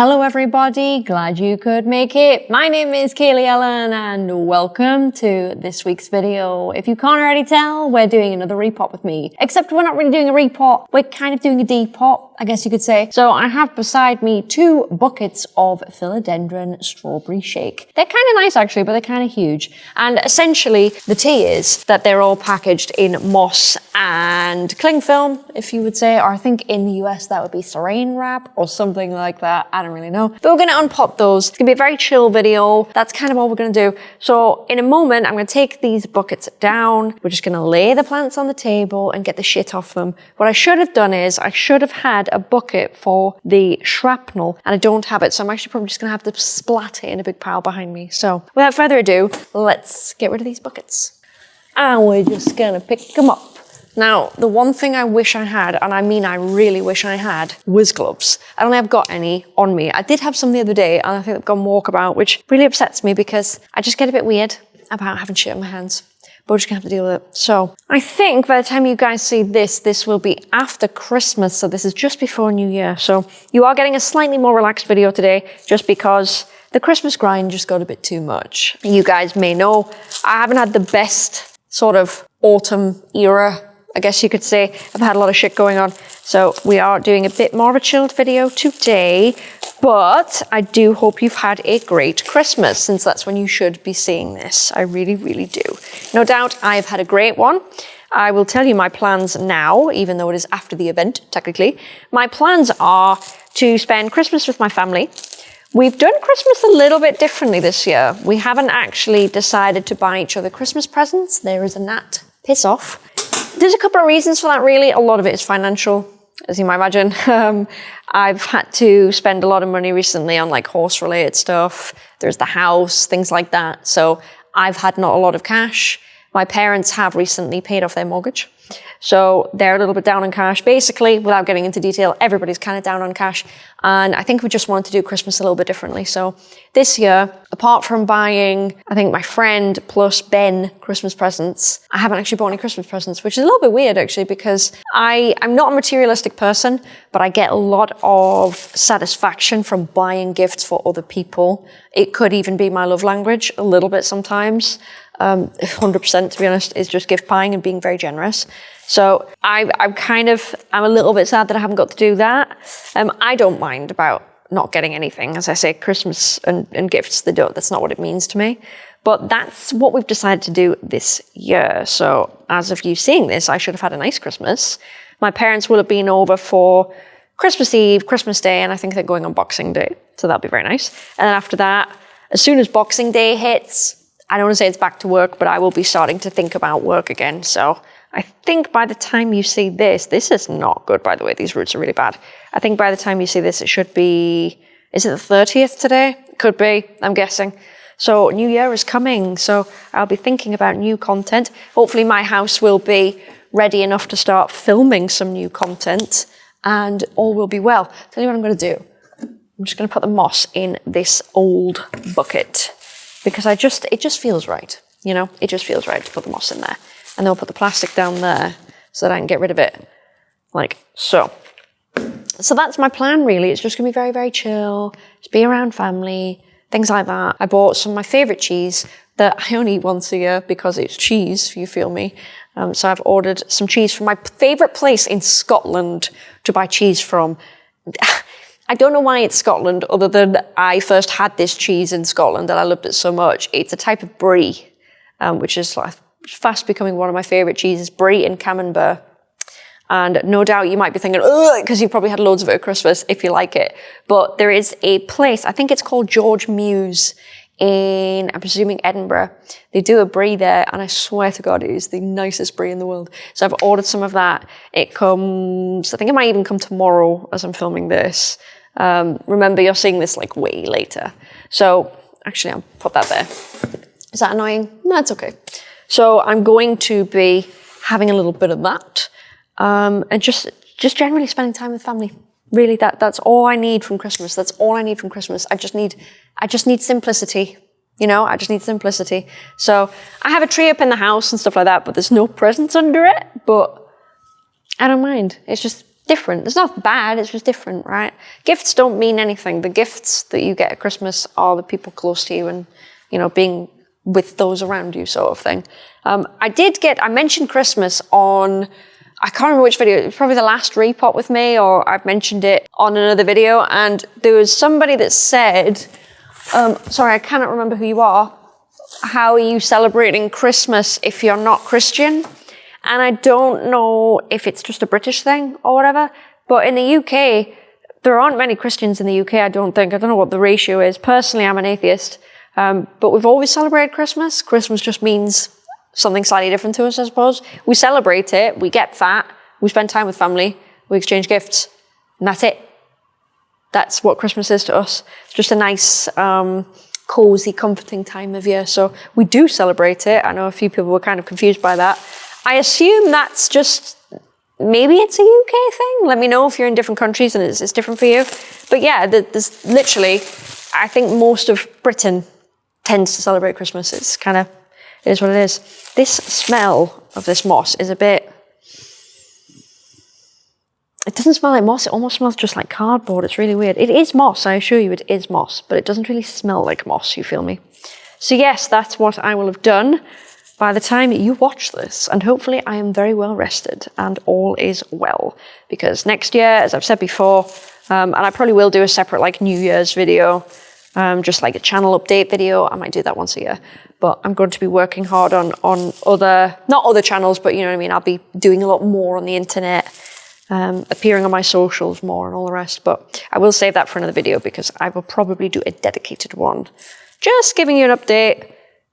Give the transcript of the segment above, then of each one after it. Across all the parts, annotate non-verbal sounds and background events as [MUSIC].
Hello everybody, glad you could make it. My name is Kaylee Ellen and welcome to this week's video. If you can't already tell, we're doing another repot with me. Except we're not really doing a repot, we're kind of doing a depot, I guess you could say. So I have beside me two buckets of philodendron strawberry shake. They're kind of nice actually, but they're kind of huge. And essentially the tea is that they're all packaged in moss and cling film, if you would say, or I think in the US that would be saran wrap or something like that. I don't really know. But we're gonna unpop those. It's gonna be a very chill video. That's kind of all we're gonna do. So in a moment, I'm gonna take these buckets down. We're just gonna lay the plants on the table and get the shit off them. What I should have done is I should have had a bucket for the shrapnel and I don't have it. So I'm actually probably just gonna have to splat it in a big pile behind me. So without further ado, let's get rid of these buckets. And we're just gonna pick them up. Now, the one thing I wish I had, and I mean I really wish I had, was gloves. I don't think I've got any on me. I did have some the other day, and I think I've gone walkabout, which really upsets me because I just get a bit weird about having shit on my hands. But we're just gonna have to deal with it. So, I think by the time you guys see this, this will be after Christmas, so this is just before New Year. So, you are getting a slightly more relaxed video today, just because the Christmas grind just got a bit too much. You guys may know, I haven't had the best sort of autumn era I guess you could say I've had a lot of shit going on. So we are doing a bit more of a chilled video today, but I do hope you've had a great Christmas since that's when you should be seeing this. I really, really do. No doubt I've had a great one. I will tell you my plans now, even though it is after the event, technically. My plans are to spend Christmas with my family. We've done Christmas a little bit differently this year. We haven't actually decided to buy each other Christmas presents. There is a gnat. Piss off. There's a couple of reasons for that really. A lot of it is financial, as you might imagine. [LAUGHS] Um, I've had to spend a lot of money recently on like horse related stuff. There's the house, things like that. So I've had not a lot of cash. My parents have recently paid off their mortgage. So they're a little bit down on cash. Basically, without getting into detail, everybody's kind of down on cash. And I think we just wanted to do Christmas a little bit differently. So this year, apart from buying, I think my friend plus Ben Christmas presents, I haven't actually bought any Christmas presents, which is a little bit weird actually, because I, I'm not a materialistic person, but I get a lot of satisfaction from buying gifts for other people. It could even be my love language a little bit sometimes um, 100% to be honest, is just gift buying and being very generous. So I, I'm kind of, I'm a little bit sad that I haven't got to do that. Um, I don't mind about not getting anything. As I say, Christmas and, and gifts, they don't, that's not what it means to me. But that's what we've decided to do this year. So as of you seeing this, I should have had a nice Christmas. My parents will have been over for Christmas Eve, Christmas Day, and I think they're going on Boxing Day. So that'll be very nice. And then after that, as soon as Boxing Day hits, I don't want to say it's back to work, but I will be starting to think about work again. So I think by the time you see this, this is not good, by the way. These roots are really bad. I think by the time you see this, it should be, is it the 30th today? Could be, I'm guessing. So New Year is coming. So I'll be thinking about new content. Hopefully my house will be ready enough to start filming some new content and all will be well. Tell you what I'm going to do. I'm just going to put the moss in this old bucket because I just, it just feels right. You know, it just feels right to put the moss in there. And then we'll put the plastic down there so that I can get rid of it like so. So that's my plan really. It's just gonna be very, very chill, just be around family, things like that. I bought some of my favorite cheese that I only eat once a year because it's cheese, you feel me. Um, so I've ordered some cheese from my favorite place in Scotland to buy cheese from. [LAUGHS] I don't know why it's Scotland, other than I first had this cheese in Scotland and I loved it so much. It's a type of brie, um, which is like fast becoming one of my favourite cheeses, brie and camembert. And no doubt you might be thinking, oh, because you've probably had loads of it at Christmas if you like it. But there is a place, I think it's called George Mewes in, I'm presuming Edinburgh. They do a brie there, and I swear to God, it is the nicest brie in the world. So I've ordered some of that. It comes, I think it might even come tomorrow as I'm filming this. Um, remember, you're seeing this like way later. So actually, I'll put that there. Is that annoying? No, it's okay. So I'm going to be having a little bit of that um, and just just generally spending time with family. Really, that that's all I need from Christmas. That's all I need from Christmas. I just need I just need simplicity. You know, I just need simplicity. So I have a tree up in the house and stuff like that, but there's no presents under it. But I don't mind. It's just different. It's not bad, it's just different, right? Gifts don't mean anything. The gifts that you get at Christmas are the people close to you and, you know, being with those around you sort of thing. Um, I did get, I mentioned Christmas on, I can't remember which video, it was probably the last repot with me or I've mentioned it on another video and there was somebody that said, um, sorry, I cannot remember who you are, how are you celebrating Christmas if you're not Christian? And I don't know if it's just a British thing or whatever, but in the UK, there aren't many Christians in the UK, I don't think. I don't know what the ratio is. Personally, I'm an atheist, um, but we've always celebrated Christmas. Christmas just means something slightly different to us, I suppose. We celebrate it, we get fat, we spend time with family, we exchange gifts, and that's it. That's what Christmas is to us. It's just a nice, um, cozy, comforting time of year. So we do celebrate it. I know a few people were kind of confused by that. I assume that's just maybe it's a UK thing. Let me know if you're in different countries and it's, it's different for you. But yeah, there's literally, I think most of Britain tends to celebrate Christmas. It's kind of, it is what it is. This smell of this moss is a bit, it doesn't smell like moss. It almost smells just like cardboard. It's really weird. It is moss. I assure you it is moss, but it doesn't really smell like moss. You feel me? So yes, that's what I will have done by the time you watch this. And hopefully I am very well rested and all is well. Because next year, as I've said before, um, and I probably will do a separate like New Year's video, um, just like a channel update video. I might do that once a year. But I'm going to be working hard on, on other, not other channels, but you know what I mean? I'll be doing a lot more on the internet, um, appearing on my socials more and all the rest. But I will save that for another video because I will probably do a dedicated one. Just giving you an update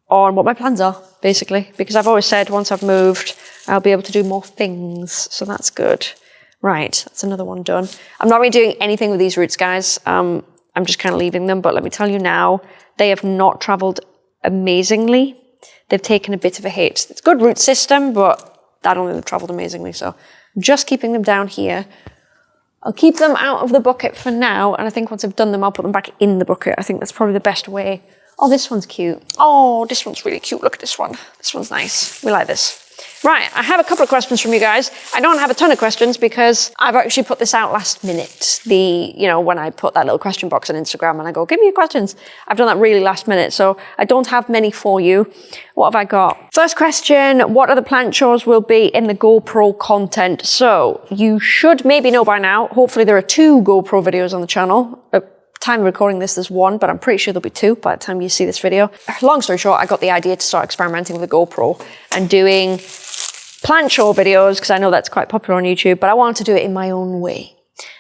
on what my plans are, basically, because I've always said once I've moved, I'll be able to do more things. So that's good. Right, that's another one done. I'm not really doing anything with these roots, guys. Um, I'm just kind of leaving them, but let me tell you now, they have not traveled amazingly. They've taken a bit of a hit. It's a good root system, but don't think they've traveled amazingly. So I'm just keeping them down here. I'll keep them out of the bucket for now. And I think once I've done them, I'll put them back in the bucket. I think that's probably the best way Oh, this one's cute. Oh, this one's really cute. Look at this one. This one's nice. We like this. Right, I have a couple of questions from you guys. I don't have a ton of questions because I've actually put this out last minute. The, you know, when I put that little question box on Instagram and I go, give me your questions. I've done that really last minute, so I don't have many for you. What have I got? First question, what other plant chores will be in the GoPro content? So you should maybe know by now, hopefully there are two GoPro videos on the channel. Uh, Time recording this, there's one, but I'm pretty sure there'll be two by the time you see this video. Long story short, I got the idea to start experimenting with the GoPro and doing plant show videos, because I know that's quite popular on YouTube, but I wanted to do it in my own way.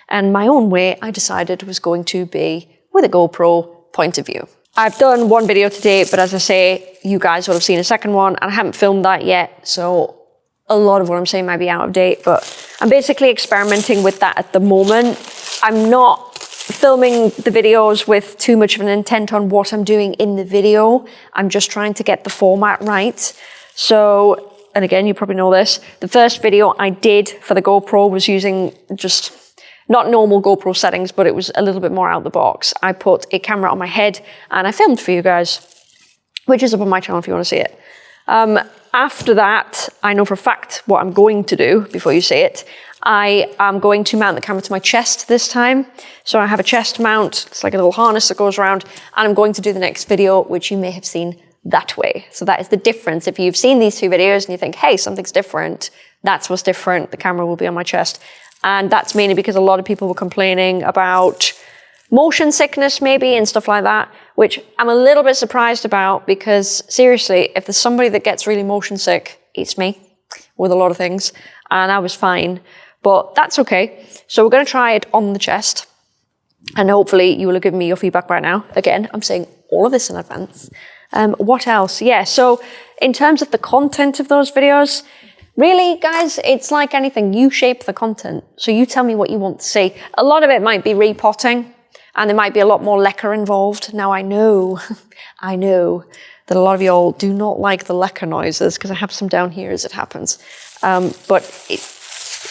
And my own way, I decided was going to be with a GoPro point of view. I've done one video today, but as I say, you guys will have seen a second one, and I haven't filmed that yet, so a lot of what I'm saying might be out of date, but I'm basically experimenting with that at the moment. I'm not filming the videos with too much of an intent on what I'm doing in the video. I'm just trying to get the format right. So, and again, you probably know this, the first video I did for the GoPro was using just not normal GoPro settings, but it was a little bit more out the box. I put a camera on my head and I filmed for you guys, which is up on my channel if you want to see it. Um, after that, I know for a fact what I'm going to do before you see it. I am going to mount the camera to my chest this time. So I have a chest mount, it's like a little harness that goes around, and I'm going to do the next video, which you may have seen that way. So that is the difference. If you've seen these two videos and you think, hey, something's different, that's what's different. The camera will be on my chest. And that's mainly because a lot of people were complaining about motion sickness maybe and stuff like that, which I'm a little bit surprised about because seriously, if there's somebody that gets really motion sick, it's me with a lot of things. And I was fine but that's okay. So we're going to try it on the chest. And hopefully you will have given me your feedback right now. Again, I'm saying all of this in advance. Um, what else? Yeah, so in terms of the content of those videos, really, guys, it's like anything. You shape the content. So you tell me what you want to see. A lot of it might be repotting, and there might be a lot more leca involved. Now, I know, [LAUGHS] I know that a lot of y'all do not like the leca noises, because I have some down here as it happens. Um, but it,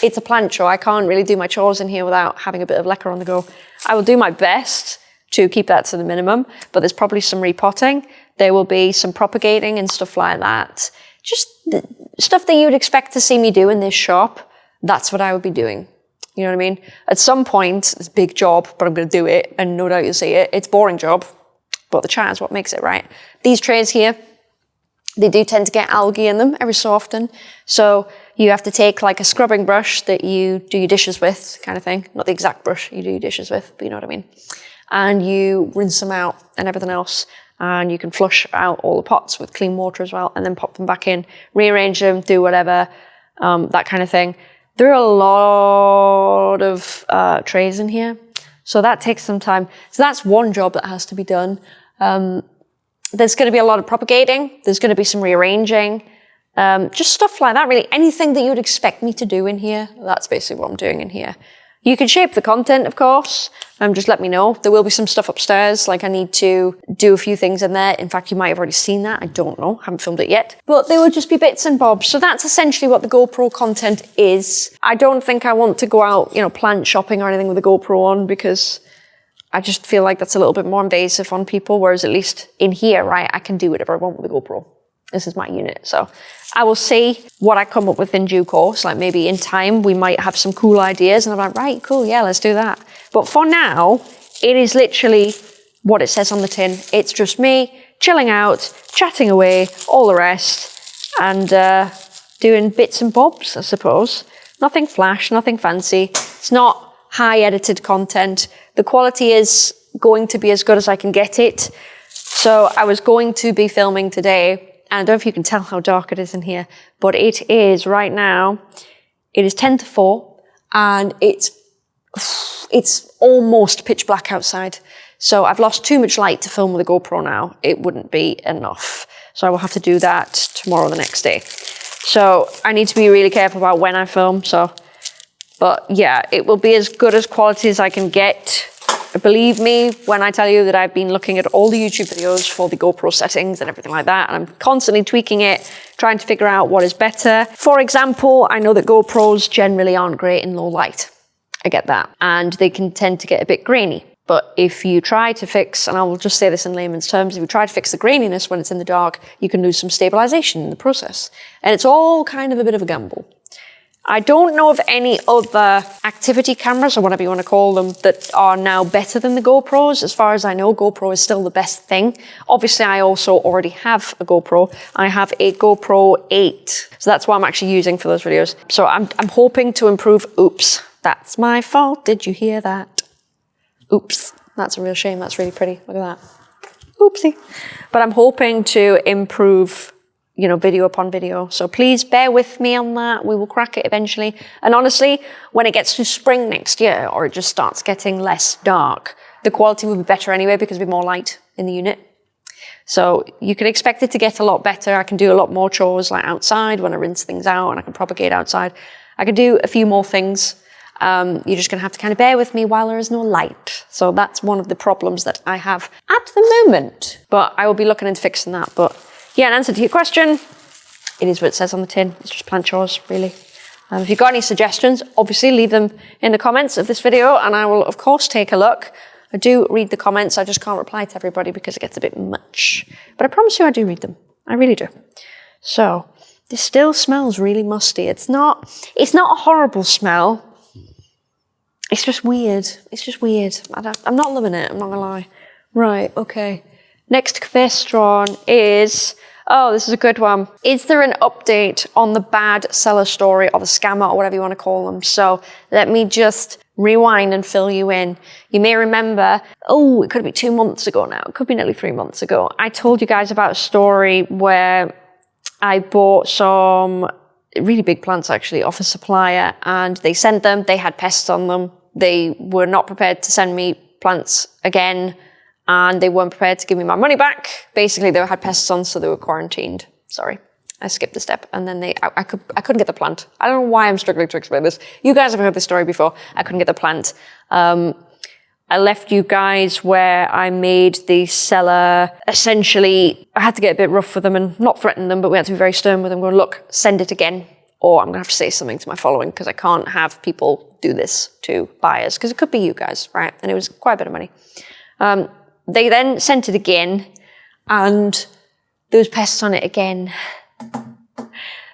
it's a plant show. I can't really do my chores in here without having a bit of leca on the go. I will do my best to keep that to the minimum, but there's probably some repotting. There will be some propagating and stuff like that. Just stuff that you'd expect to see me do in this shop. That's what I would be doing. You know what I mean? At some point, it's a big job, but I'm going to do it, and no doubt you'll see it. It's boring job, but the chat is what makes it, right? These trays here, they do tend to get algae in them every so often. So you have to take like a scrubbing brush that you do your dishes with, kind of thing. Not the exact brush you do your dishes with, but you know what I mean. And you rinse them out and everything else. And you can flush out all the pots with clean water as well, and then pop them back in, rearrange them, do whatever, um, that kind of thing. There are a lot of uh, trays in here, so that takes some time. So that's one job that has to be done. Um, there's going to be a lot of propagating. There's going to be some rearranging. Um, just stuff like that, really. Anything that you would expect me to do in here, that's basically what I'm doing in here. You can shape the content, of course. Um, just let me know. There will be some stuff upstairs, like I need to do a few things in there. In fact, you might have already seen that. I don't know. haven't filmed it yet. But they will just be bits and bobs. So that's essentially what the GoPro content is. I don't think I want to go out, you know, plant shopping or anything with a GoPro on because I just feel like that's a little bit more invasive on people. Whereas at least in here, right, I can do whatever I want with the GoPro. This is my unit. So I will see what I come up with in due course. Like maybe in time, we might have some cool ideas and I'm like, right, cool, yeah, let's do that. But for now, it is literally what it says on the tin. It's just me chilling out, chatting away, all the rest, and uh, doing bits and bobs, I suppose. Nothing flash, nothing fancy. It's not high edited content. The quality is going to be as good as I can get it. So I was going to be filming today and I don't know if you can tell how dark it is in here, but it is right now, it is 10 to 4 and it's, it's almost pitch black outside. So I've lost too much light to film with a GoPro now. It wouldn't be enough. So I will have to do that tomorrow the next day. So I need to be really careful about when I film. So, but yeah, it will be as good as quality as I can get Believe me when I tell you that I've been looking at all the YouTube videos for the GoPro settings and everything like that, and I'm constantly tweaking it, trying to figure out what is better. For example, I know that GoPros generally aren't great in low light. I get that. And they can tend to get a bit grainy. But if you try to fix, and I will just say this in layman's terms, if you try to fix the graininess when it's in the dark, you can lose some stabilization in the process. And it's all kind of a bit of a gamble. I don't know of any other activity cameras, or whatever you want to call them, that are now better than the GoPros. As far as I know, GoPro is still the best thing. Obviously, I also already have a GoPro. I have a GoPro 8. So that's what I'm actually using for those videos. So I'm, I'm hoping to improve. Oops, that's my fault. Did you hear that? Oops, that's a real shame. That's really pretty. Look at that. Oopsie. But I'm hoping to improve you know, video upon video. So please bear with me on that. We will crack it eventually. And honestly, when it gets to spring next year, or it just starts getting less dark, the quality will be better anyway because there'll be more light in the unit. So you can expect it to get a lot better. I can do a lot more chores like outside when I rinse things out and I can propagate outside. I can do a few more things. Um, you're just going to have to kind of bear with me while there is no light. So that's one of the problems that I have at the moment. But I will be looking into fixing that. But yeah, in answer to your question, it is what it says on the tin. It's just plant chores, really. Um, if you've got any suggestions, obviously leave them in the comments of this video and I will, of course, take a look. I do read the comments, I just can't reply to everybody because it gets a bit much. But I promise you I do read them. I really do. So, this still smells really musty. It's not, it's not a horrible smell. It's just weird. It's just weird. I am not loving it, I'm not gonna lie. Right, okay. Next question is, oh, this is a good one. Is there an update on the bad seller story or the scammer or whatever you want to call them? So let me just rewind and fill you in. You may remember, oh, it could be two months ago now. It could be nearly three months ago. I told you guys about a story where I bought some really big plants actually off a supplier and they sent them, they had pests on them. They were not prepared to send me plants again and they weren't prepared to give me my money back. Basically, they had pests on, so they were quarantined. Sorry. I skipped a step and then they, I, I, could, I couldn't get the plant. I don't know why I'm struggling to explain this. You guys have heard this story before. I couldn't get the plant. Um, I left you guys where I made the seller essentially, I had to get a bit rough with them and not threaten them, but we had to be very stern with them. Going, look, send it again, or I'm gonna have to say something to my following because I can't have people do this to buyers because it could be you guys, right? And it was quite a bit of money. Um, they then sent it again and there was pests on it again.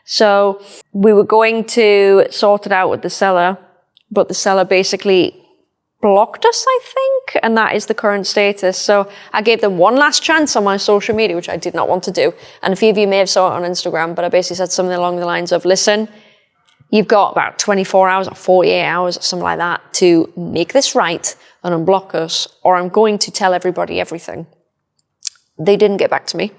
So we were going to sort it out with the seller. but the seller basically blocked us, I think, and that is the current status. So I gave them one last chance on my social media, which I did not want to do. And a few of you may have saw it on Instagram, but I basically said something along the lines of, listen, you've got about 24 hours or 48 hours or something like that to make this right and unblock us, or I'm going to tell everybody everything. They didn't get back to me.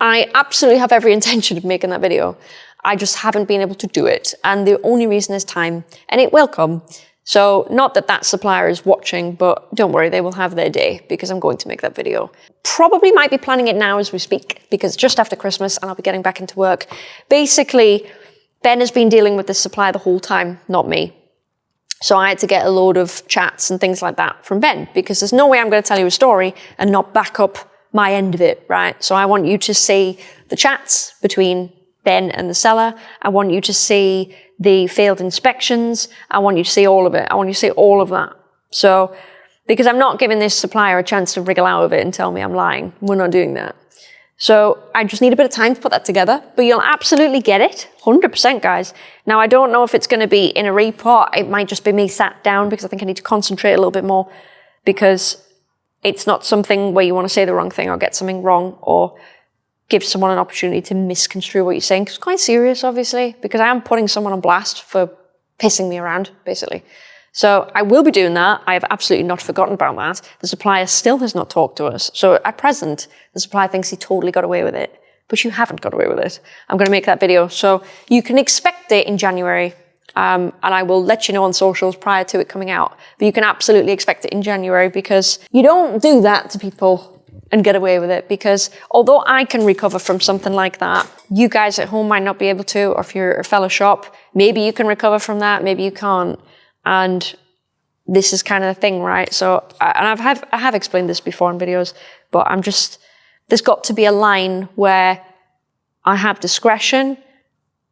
I absolutely have every [LAUGHS] intention of making that video. I just haven't been able to do it. And the only reason is time, and it will come. So not that that supplier is watching, but don't worry, they will have their day because I'm going to make that video. Probably might be planning it now as we speak because just after Christmas and I'll be getting back into work. Basically, Ben has been dealing with this supplier the whole time, not me. So I had to get a load of chats and things like that from Ben because there's no way I'm going to tell you a story and not back up my end of it, right? So I want you to see the chats between Ben and the seller. I want you to see the failed inspections. I want you to see all of it. I want you to see all of that. So, because I'm not giving this supplier a chance to wriggle out of it and tell me I'm lying. We're not doing that. So I just need a bit of time to put that together, but you'll absolutely get it. 100% guys. Now I don't know if it's going to be in a report. It might just be me sat down because I think I need to concentrate a little bit more because it's not something where you want to say the wrong thing or get something wrong or give someone an opportunity to misconstrue what you're saying. It's quite serious, obviously, because I am putting someone on blast for pissing me around, basically. So I will be doing that. I have absolutely not forgotten about that. The supplier still has not talked to us. So at present, the supplier thinks he totally got away with it, but you haven't got away with it. I'm going to make that video. So you can expect it in January. Um, and I will let you know on socials prior to it coming out. But you can absolutely expect it in January because you don't do that to people and get away with it because although I can recover from something like that, you guys at home might not be able to, or if you're a fellow shop, maybe you can recover from that, maybe you can't. And this is kind of the thing, right? So, and I've have, I have explained this before in videos, but I'm just, there's got to be a line where I have discretion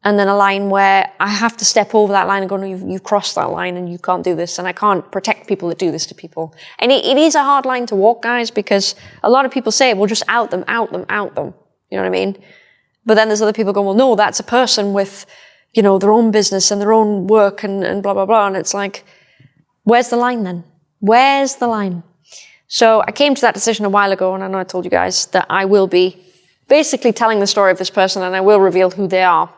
and then a line where I have to step over that line and go, no, you've, you've, crossed that line and you can't do this. And I can't protect people that do this to people. And it, it is a hard line to walk, guys, because a lot of people say, well, just out them, out them, out them. You know what I mean? But then there's other people going, well, no, that's a person with, you know, their own business and their own work and, and blah, blah, blah. And it's like, where's the line then? Where's the line? So I came to that decision a while ago, and I know I told you guys that I will be basically telling the story of this person and I will reveal who they are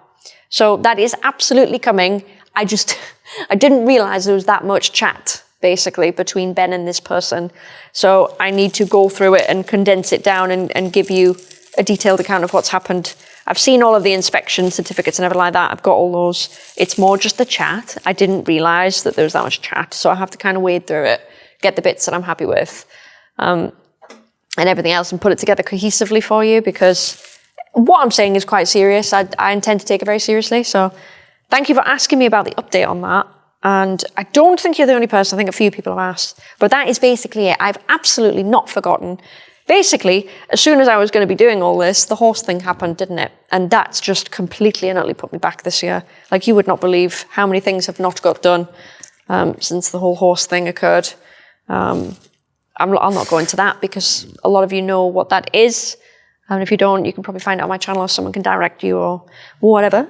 so that is absolutely coming. I just, [LAUGHS] I didn't realize there was that much chat basically between Ben and this person. So I need to go through it and condense it down and, and give you a detailed account of what's happened. I've seen all of the inspection certificates and everything like that. I've got all those. It's more just the chat. I didn't realize that there was that much chat. So I have to kind of wade through it, get the bits that I'm happy with, um, and everything else and put it together cohesively for you because what I'm saying is quite serious. I, I intend to take it very seriously. So thank you for asking me about the update on that. And I don't think you're the only person. I think a few people have asked. But that is basically it. I've absolutely not forgotten. Basically, as soon as I was going to be doing all this, the horse thing happened, didn't it? And that's just completely and utterly put me back this year. Like you would not believe how many things have not got done um, since the whole horse thing occurred. Um, I'm, I'll not go into that because a lot of you know what that is. And if you don't, you can probably find it on my channel or someone can direct you or whatever.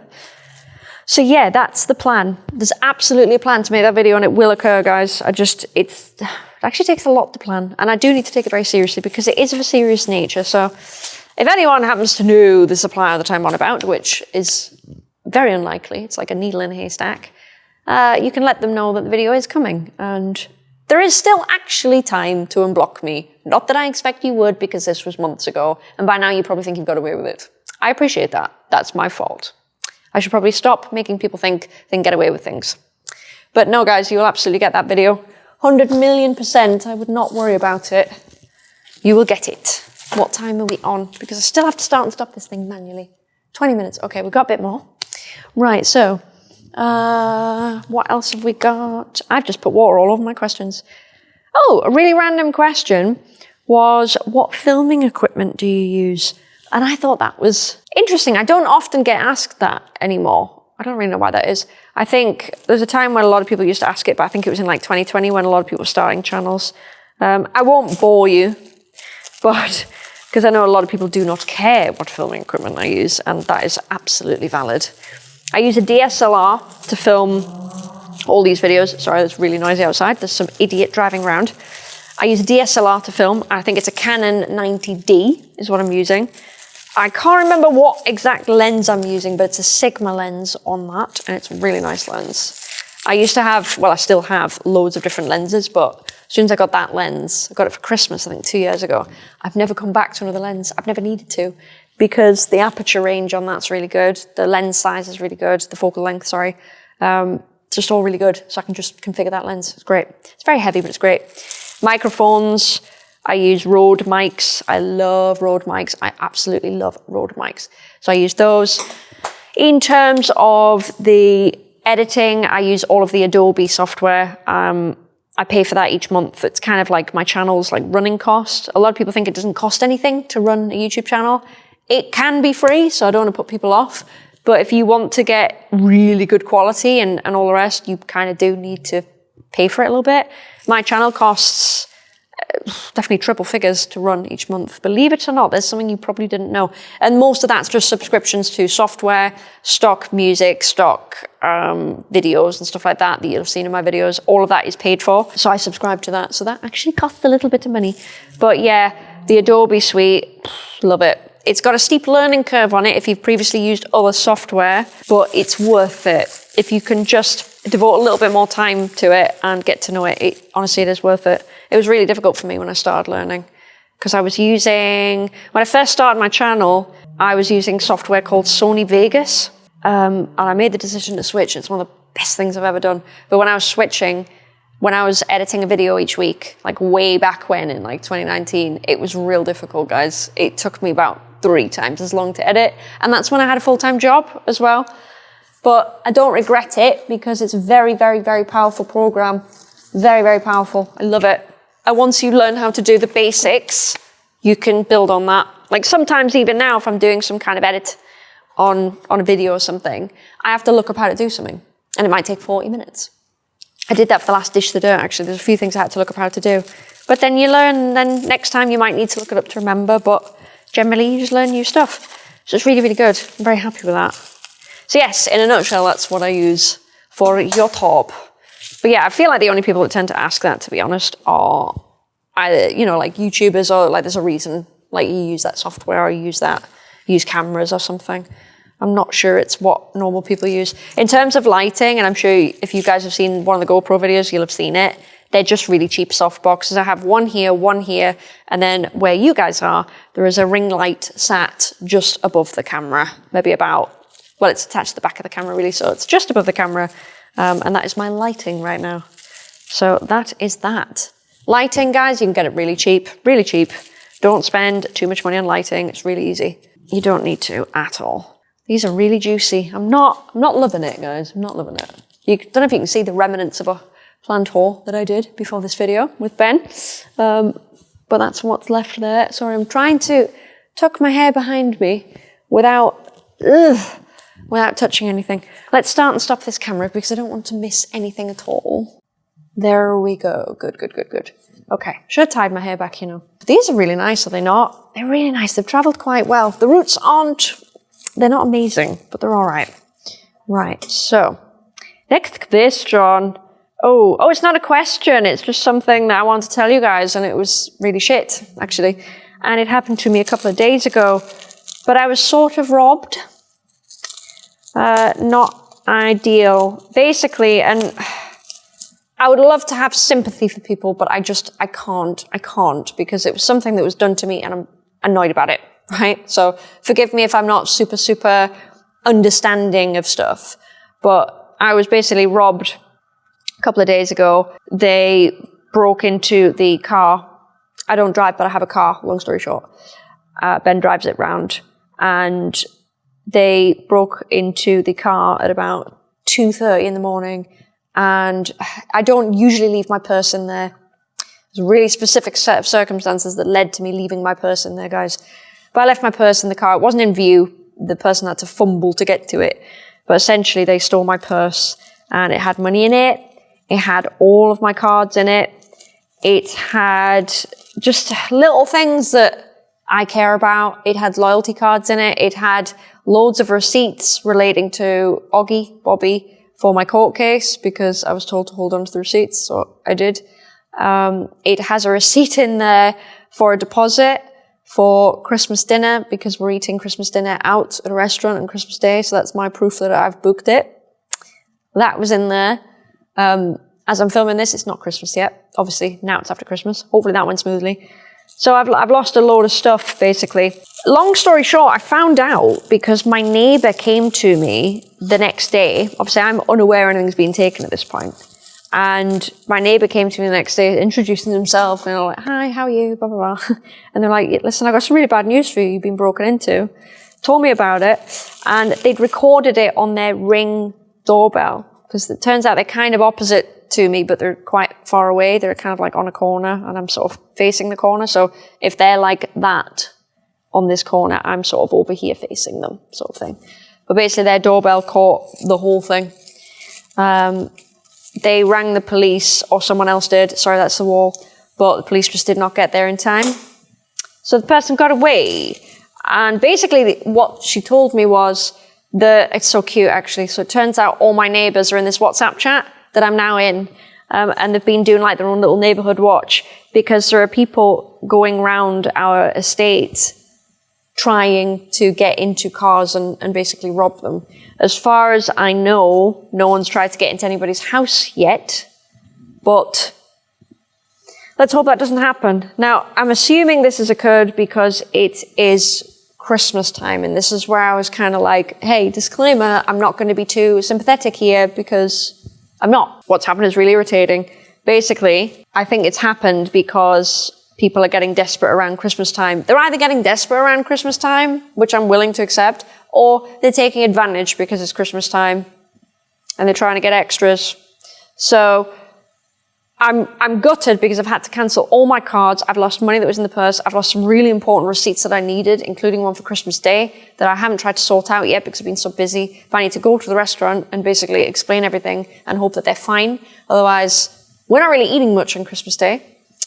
So yeah, that's the plan. There's absolutely a plan to make that video and it will occur, guys. I just, it's, it actually takes a lot to plan. And I do need to take it very seriously because it is of a serious nature. So if anyone happens to know the supplier that I'm on about, which is very unlikely, it's like a needle in a haystack, uh, you can let them know that the video is coming. And there is still actually time to unblock me. Not that I expect you would because this was months ago, and by now you probably think you've got away with it. I appreciate that. That's my fault. I should probably stop making people think they can get away with things. But no, guys, you'll absolutely get that video. 100 million percent, I would not worry about it. You will get it. What time are we on? Because I still have to start and stop this thing manually. 20 minutes. Okay, we've got a bit more. Right, so uh, what else have we got? I've just put water all over my questions. Oh, a really random question was what filming equipment do you use? And I thought that was interesting. I don't often get asked that anymore. I don't really know why that is. I think there's a time when a lot of people used to ask it, but I think it was in like 2020 when a lot of people were starting channels. Um, I won't bore you, but [LAUGHS] because I know a lot of people do not care what filming equipment I use, and that is absolutely valid. I use a DSLR to film all these videos. Sorry, it's really noisy outside. There's some idiot driving around. I use a DSLR to film. I think it's a Canon 90D is what I'm using. I can't remember what exact lens I'm using, but it's a Sigma lens on that, and it's a really nice lens. I used to have, well, I still have loads of different lenses, but as soon as I got that lens, I got it for Christmas, I think two years ago, I've never come back to another lens. I've never needed to because the aperture range on that's really good. The lens size is really good. The focal length, sorry. Um, it's just all really good. So I can just configure that lens. It's great. It's very heavy, but it's great. Microphones, I use Rode mics. I love Rode mics. I absolutely love Rode mics. So I use those. In terms of the editing, I use all of the Adobe software. Um, I pay for that each month. It's kind of like my channel's like running cost. A lot of people think it doesn't cost anything to run a YouTube channel. It can be free, so I don't want to put people off. But if you want to get really good quality and, and all the rest, you kind of do need to pay for it a little bit. My channel costs definitely triple figures to run each month. Believe it or not, there's something you probably didn't know. And most of that's just subscriptions to software, stock music, stock um, videos and stuff like that that you've seen in my videos. All of that is paid for. So I subscribe to that. So that actually costs a little bit of money. But yeah, the Adobe suite, love it. It's got a steep learning curve on it if you've previously used other software, but it's worth it. If you can just devote a little bit more time to it and get to know it, it honestly, it is worth it. It was really difficult for me when I started learning because I was using, when I first started my channel, I was using software called Sony Vegas. Um, and I made the decision to switch. It's one of the best things I've ever done. But when I was switching, when I was editing a video each week, like way back when in like 2019, it was real difficult, guys. It took me about three times as long to edit. And that's when I had a full-time job as well. But I don't regret it because it's a very, very, very powerful program. Very, very powerful. I love it. And once you learn how to do the basics, you can build on that. Like sometimes even now, if I'm doing some kind of edit on, on a video or something, I have to look up how to do something. And it might take 40 minutes. I did that for the last dish the dirt, actually. There's a few things I had to look up how to do. But then you learn, then next time you might need to look it up to remember, but generally you just learn new stuff. So it's really, really good. I'm very happy with that. So yes, in a nutshell, that's what I use for YouTube. But yeah, I feel like the only people that tend to ask that, to be honest, are either, you know, like YouTubers or like there's a reason, like you use that software or you use that, use cameras or something. I'm not sure it's what normal people use. In terms of lighting, and I'm sure if you guys have seen one of the GoPro videos, you'll have seen it. They're just really cheap soft boxes. I have one here, one here, and then where you guys are, there is a ring light sat just above the camera, maybe about, well, it's attached to the back of the camera really, so it's just above the camera. Um, and that is my lighting right now. So that is that. Lighting, guys, you can get it really cheap, really cheap. Don't spend too much money on lighting. It's really easy. You don't need to at all. These are really juicy. I'm not, I'm not loving it, guys. I'm not loving it. You don't know if you can see the remnants of a planned haul that I did before this video with Ben. Um, but that's what's left there. Sorry, I'm trying to tuck my hair behind me without, ugh, without touching anything. Let's start and stop this camera because I don't want to miss anything at all. There we go. Good, good, good, good. Okay, should have tied my hair back, you know. But these are really nice, are they not? They're really nice. They've traveled quite well. The roots aren't, they're not amazing, but they're all right. Right, so next question. Oh, oh, it's not a question. It's just something that I want to tell you guys, and it was really shit, actually. And it happened to me a couple of days ago, but I was sort of robbed uh, not ideal. Basically, and I would love to have sympathy for people, but I just, I can't, I can't because it was something that was done to me and I'm annoyed about it, [LAUGHS] right? So forgive me if I'm not super, super understanding of stuff, but I was basically robbed a couple of days ago. They broke into the car. I don't drive, but I have a car, long story short. Uh, ben drives it round and they broke into the car at about 2.30 in the morning and I don't usually leave my purse in there. There's a really specific set of circumstances that led to me leaving my purse in there, guys. But I left my purse in the car. It wasn't in view. The person had to fumble to get to it. But essentially, they stole my purse and it had money in it. It had all of my cards in it. It had just little things that I care about. It had loyalty cards in it. It had loads of receipts relating to Oggy, Bobby, for my court case because I was told to hold on to the receipts, so I did. Um, it has a receipt in there for a deposit for Christmas dinner because we're eating Christmas dinner out at a restaurant on Christmas Day, so that's my proof that I've booked it. That was in there. Um, as I'm filming this, it's not Christmas yet. Obviously, now it's after Christmas. Hopefully that went smoothly. So I've, I've lost a load of stuff, basically. Long story short, I found out because my neighbour came to me the next day. Obviously, I'm unaware anything's been taken at this point. And my neighbour came to me the next day, introducing himself, and they're like, hi, how are you, blah, blah, blah. [LAUGHS] And they're like, listen, I've got some really bad news for you. You've been broken into. Told me about it. And they'd recorded it on their ring doorbell. Because it turns out they're kind of opposite to me, but they're quite far away. They're kind of like on a corner, and I'm sort of facing the corner. So if they're like that on this corner, I'm sort of over here facing them, sort of thing. But basically, their doorbell caught the whole thing. Um, they rang the police, or someone else did. Sorry, that's the wall. But the police just did not get there in time. So the person got away. And basically, what she told me was that it's so cute, actually. So it turns out all my neighbors are in this WhatsApp chat that I'm now in. Um, and they've been doing like their own little neighborhood watch because there are people going around our estate trying to get into cars and, and basically rob them. As far as I know, no one's tried to get into anybody's house yet, but let's hope that doesn't happen. Now, I'm assuming this has occurred because it is Christmas time, and this is where I was kind of like, hey, disclaimer, I'm not going to be too sympathetic here because I'm not. What's happened is really irritating. Basically, I think it's happened because people are getting desperate around Christmas time. They're either getting desperate around Christmas time, which I'm willing to accept, or they're taking advantage because it's Christmas time and they're trying to get extras. So I'm, I'm gutted because I've had to cancel all my cards. I've lost money that was in the purse. I've lost some really important receipts that I needed, including one for Christmas Day that I haven't tried to sort out yet because I've been so busy. But I need to go to the restaurant and basically explain everything and hope that they're fine. Otherwise, we're not really eating much on Christmas Day.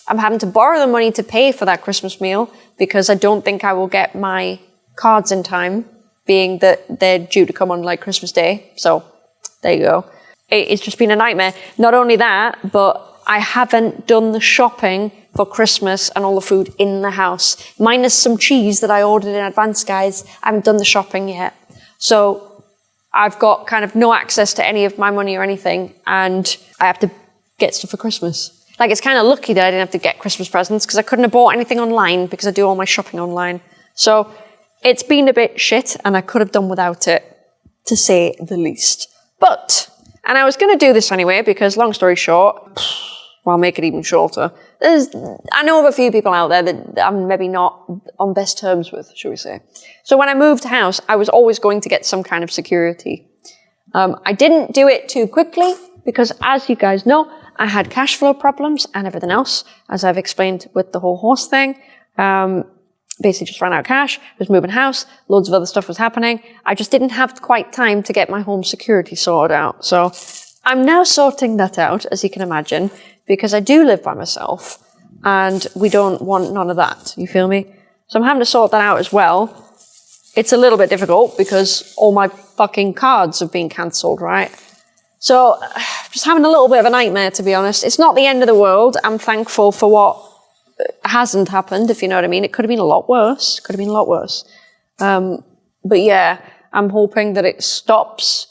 I'm having to borrow the money to pay for that Christmas meal because I don't think I will get my cards in time being that they're due to come on like Christmas Day. So there you go. It's just been a nightmare. Not only that, but I haven't done the shopping for Christmas and all the food in the house. Minus some cheese that I ordered in advance, guys. I haven't done the shopping yet. So I've got kind of no access to any of my money or anything, and I have to get stuff for Christmas. Like, it's kind of lucky that I didn't have to get Christmas presents because I couldn't have bought anything online because I do all my shopping online. So it's been a bit shit and I could have done without it, to say the least. But, and I was going to do this anyway because, long story short, well, I'll make it even shorter. There's, I know of a few people out there that I'm maybe not on best terms with, shall we say. So when I moved house, I was always going to get some kind of security. Um, I didn't do it too quickly because, as you guys know, I had cash flow problems and everything else, as I've explained with the whole horse thing. Um, basically just ran out of cash, was moving house, loads of other stuff was happening. I just didn't have quite time to get my home security sorted out. So I'm now sorting that out, as you can imagine, because I do live by myself and we don't want none of that. You feel me? So I'm having to sort that out as well. It's a little bit difficult because all my fucking cards have been cancelled, right? So [SIGHS] just having a little bit of a nightmare, to be honest. It's not the end of the world. I'm thankful for what hasn't happened, if you know what I mean. It could have been a lot worse. Could have been a lot worse. Um, but yeah, I'm hoping that it stops.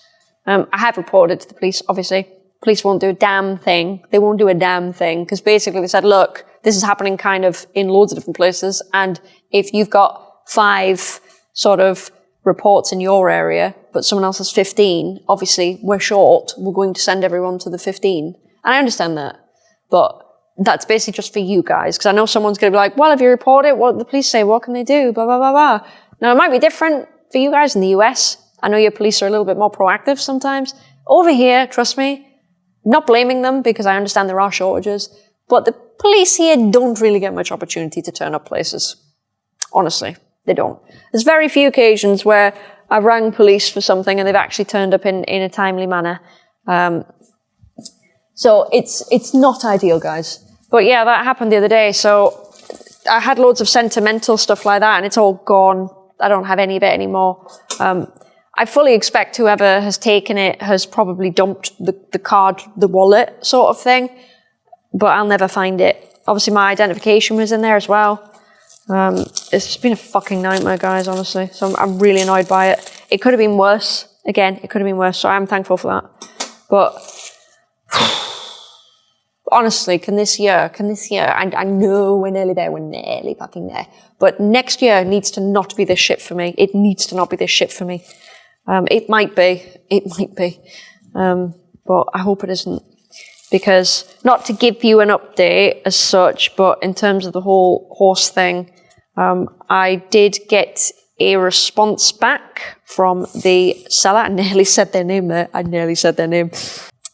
Um, I have reported to the police, obviously. Police won't do a damn thing. They won't do a damn thing because basically they said, look, this is happening kind of in loads of different places. And if you've got five sort of reports in your area, but someone else has 15, obviously we're short. We're going to send everyone to the 15. And I understand that. But that's basically just for you guys. Because I know someone's going to be like, well, if you report it, what the police say, what can they do? Blah, blah, blah, blah. Now, it might be different for you guys in the US. I know your police are a little bit more proactive sometimes. Over here, trust me, not blaming them because I understand there are shortages, but the police here don't really get much opportunity to turn up places. Honestly, they don't. There's very few occasions where I've rang police for something and they've actually turned up in, in a timely manner. Um, so it's, it's not ideal, guys. But yeah, that happened the other day. So I had loads of sentimental stuff like that and it's all gone. I don't have any of it anymore. Um, I fully expect whoever has taken it has probably dumped the, the card, the wallet sort of thing, but I'll never find it. Obviously, my identification was in there as well. Um, it's just been a fucking nightmare, guys, honestly. So I'm, I'm really annoyed by it. It could have been worse. Again, it could have been worse, so I'm thankful for that. But [SIGHS] honestly, can this year, can this year, I, I know we're nearly there, we're nearly fucking there. But next year needs to not be this shit for me. It needs to not be this shit for me. Um, it might be, it might be. Um, but I hope it isn't. Because not to give you an update as such, but in terms of the whole horse thing, um, I did get a response back from the seller. I nearly said their name there. I nearly said their name.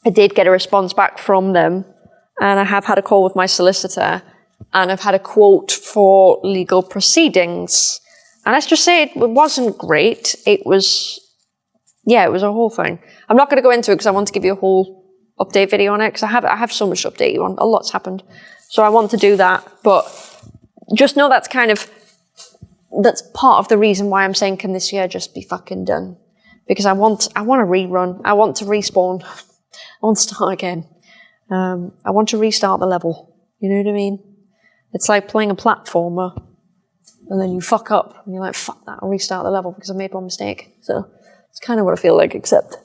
I did get a response back from them, and I have had a call with my solicitor, and I've had a quote for legal proceedings. And let's just say it wasn't great. It was, yeah, it was a whole thing. I'm not going to go into it because I want to give you a whole update video on it because I have I have so much to update you on. A lot's happened, so I want to do that. But just know that's kind of that's part of the reason why I'm saying can this year just be fucking done? Because I want I want to rerun. I want to respawn. I want to start again. Um, I want to restart the level. You know what I mean? It's like playing a platformer and then you fuck up and you're like, fuck that, I'll restart the level because I made one mistake. So it's kind of what I feel like, except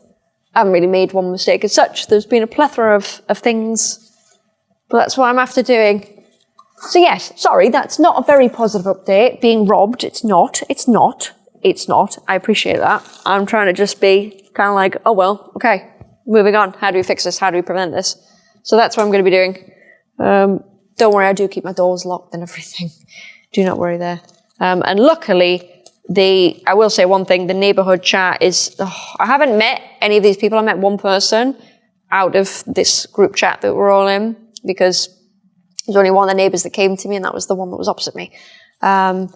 I haven't really made one mistake as such. There's been a plethora of, of things, but that's what I'm after doing. So yes, sorry, that's not a very positive update. Being robbed, it's not, it's not, it's not. I appreciate that. I'm trying to just be kind of like, oh well, okay, moving on. How do we fix this? How do we prevent this? So that's what I'm going to be doing. Um, don't worry, I do keep my doors locked and everything. [LAUGHS] do not worry there. Um, and luckily, the I will say one thing: the neighborhood chat is. Oh, I haven't met any of these people. I met one person out of this group chat that we're all in because there's only one of the neighbors that came to me, and that was the one that was opposite me. Um,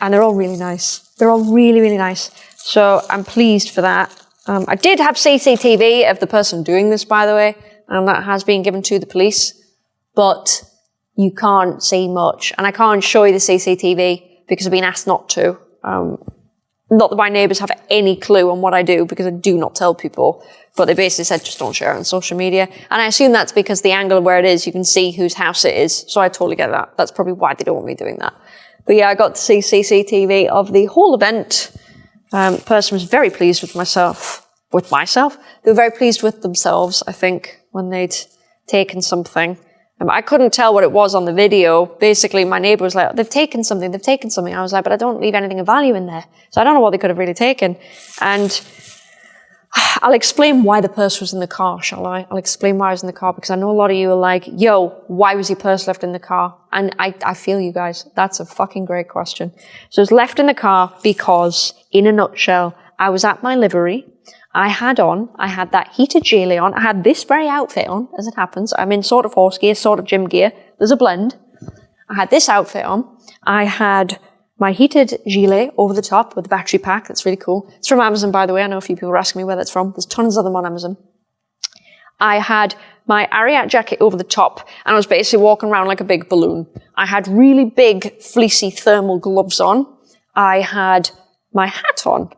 and they're all really nice. They're all really, really nice. So I'm pleased for that. Um, I did have CCTV of the person doing this, by the way, and that has been given to the police, but you can't see much. And I can't show you the CCTV because I've been asked not to. Um, not that my neighbours have any clue on what I do because I do not tell people, but they basically said just don't share it on social media. And I assume that's because the angle of where it is, you can see whose house it is. So I totally get that. That's probably why they don't want me doing that. But yeah, I got to see CCTV of the whole event. Um, person was very pleased with myself, with myself. They were very pleased with themselves, I think, when they'd taken something. Um, I couldn't tell what it was on the video. Basically, my neighbor was like, they've taken something, they've taken something. I was like, but I don't leave anything of value in there. So I don't know what they could have really taken. And [SIGHS] I'll explain why the purse was in the car, shall I? I'll explain why I was in the car because I know a lot of you are like, yo, why was your purse left in the car? And I, I feel you guys. That's a fucking great question. So it's left in the car because, in a nutshell, I was at my livery. I had on, I had that heated gilet on. I had this very outfit on, as it happens. I'm in sort of horse gear, sort of gym gear. There's a blend. I had this outfit on. I had my heated gilet over the top with the battery pack. That's really cool. It's from Amazon, by the way. I know a few people are asking me where that's from. There's tons of them on Amazon. I had my Ariat jacket over the top and I was basically walking around like a big balloon. I had really big fleecy thermal gloves on. I had my hat on